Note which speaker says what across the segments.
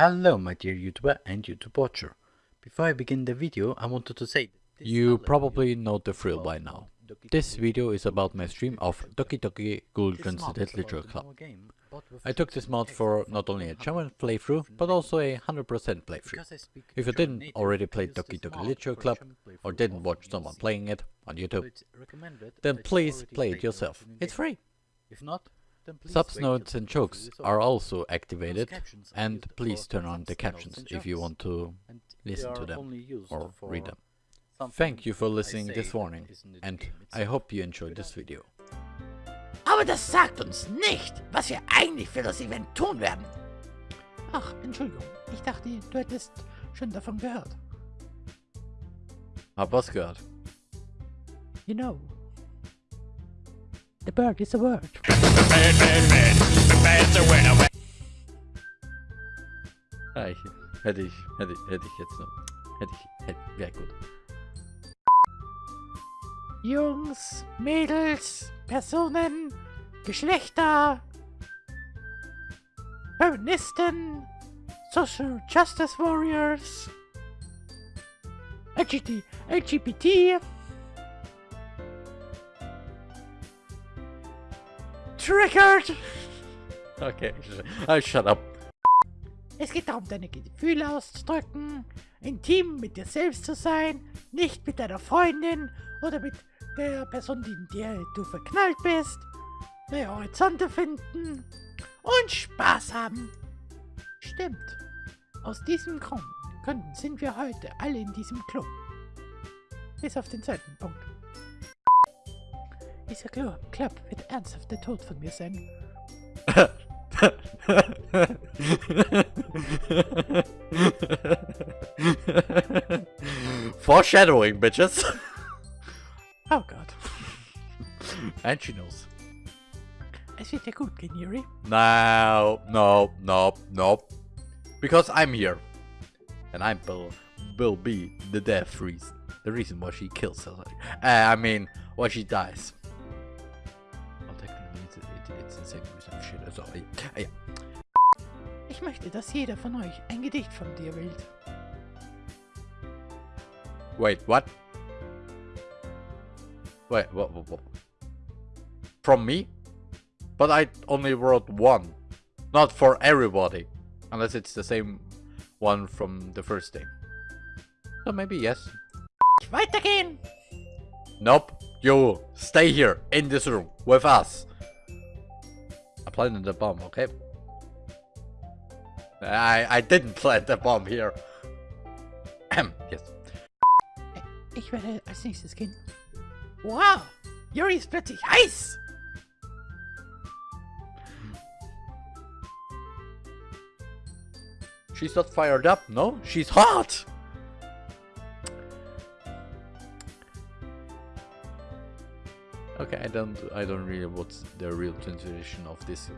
Speaker 1: Hello my dear YouTuber and YouTube watcher. Before I begin the video, I wanted to say
Speaker 2: You probably know the thrill by now. This video is about my stream of Doki Doki
Speaker 1: Google
Speaker 2: Translated Literature Club.
Speaker 1: normal game, but with
Speaker 2: I took this mod for not only a
Speaker 1: 100
Speaker 2: German playthrough, but also a 100% playthrough.
Speaker 1: Because I speak
Speaker 2: If you didn't already play Doki Doki Literature Club, or didn't watch someone playing it on YouTube, then please play it yourself. It's free.
Speaker 1: If not,
Speaker 2: Subs, notes and
Speaker 1: the
Speaker 2: jokes are also activated and please turn on the captions if you want to listen to them or read them. Thank you for listening this warning
Speaker 1: isn't in the
Speaker 2: and I hope you enjoyed this video.
Speaker 3: Aber das sagt uns nicht, was wir eigentlich für das Event tun werden.
Speaker 4: Ach, Entschuldigung. Ich dachte, du hättest schon davon gehört.
Speaker 2: Hab was gehört.
Speaker 4: You know. The bird is a word.
Speaker 2: Ah, ich, hätte ich, hätte, ich- hätte ich jetzt noch. Hätte ich, hätte, ja gut.
Speaker 4: Jungs, Mädels, Personen, Geschlechter, Feministen, Social Justice Warriors, LGBT, LGBT, Triggered.
Speaker 2: Okay, I shut up.
Speaker 4: Es geht darum, deine Gefühle auszudrücken, intim mit dir selbst zu sein, nicht mit deiner Freundin oder mit der Person, in der du verknallt bist, neue Horizonte finden und Spaß haben. Stimmt. Aus diesem Grund Gründen sind wir heute alle in diesem Club. Bis auf den zweiten Punkt. Dieser Club, Club wird ernsthaft der Tod von mir sein.
Speaker 2: Foreshadowing, bitches.
Speaker 4: Oh Gott.
Speaker 2: and she knows.
Speaker 4: Es wird dir gut gehen, Yuri.
Speaker 2: No, no, no, no. Because I'm here. And I will, will be the death reason. The reason why she kills herself. Uh, I mean, why she dies. Reason shit. So, uh, yeah.
Speaker 4: Ich möchte, dass jeder von euch ein Gedicht von dir wählt.
Speaker 2: Wait, what? Wait, what, what, what? From me? But I only wrote one. Not for everybody. Unless it's the same one from the first day. So maybe yes.
Speaker 4: Weitergehen!
Speaker 2: Nope. You stay here in this room with us. Planted the bomb, okay? I I didn't plant the bomb here. yes.
Speaker 4: Ich werde als nächstes gehen. Wow! Yuri ist plötzlich heiß!
Speaker 2: She's not fired up, no? She's hot! Okay, I don't I don't really what's the real translation of this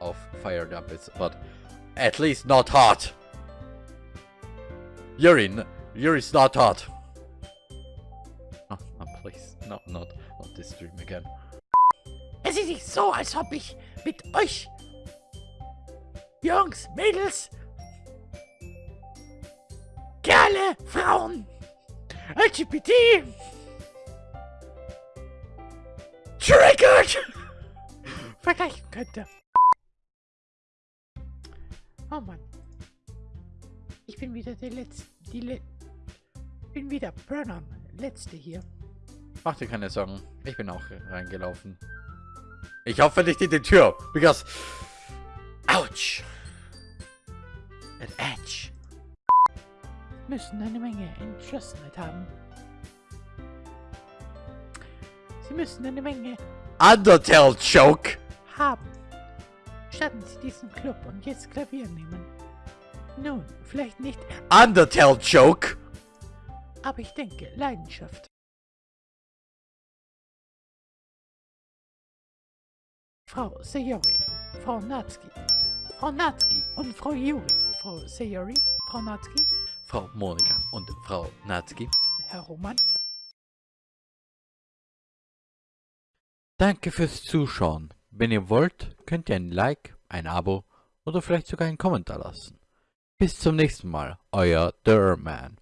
Speaker 2: of fired up is, but at least not hot. Yuri, n- Yuri's not hot. Oh, ah, no, ah, please, no, not not this stream again.
Speaker 4: Es ist nicht so, als ob ich mit euch Jungs, Mädels, Kerle, Frauen, LGBT, Triggered vergleichen könnte. Oh Mann. Ich bin wieder der Letzte. Die Le bin wieder Burnham. Letzte hier.
Speaker 2: Mach dir keine Sorgen, ich bin auch reingelaufen. Ich hoffe nicht in die Tür, because... Ouch! An edge.
Speaker 4: müssen eine Menge Entschlossenheit haben. Sie müssen eine Menge
Speaker 2: Undertale Choke!
Speaker 4: haben. Starten Sie diesen Club und jetzt Klavier nehmen. Nun, vielleicht nicht,
Speaker 2: Undertale Choke!
Speaker 4: aber ich denke, Leidenschaft. Frau Sayori, Frau Natsuki, Frau Natsuki und Frau Yuri. Frau Sayori, Frau Natsuki,
Speaker 2: Frau Monika und Frau Natsuki.
Speaker 4: Herr Roman.
Speaker 2: Danke fürs Zuschauen. Wenn ihr wollt, könnt ihr ein Like, ein Abo oder vielleicht sogar einen Kommentar lassen. Bis zum nächsten Mal, euer Derman.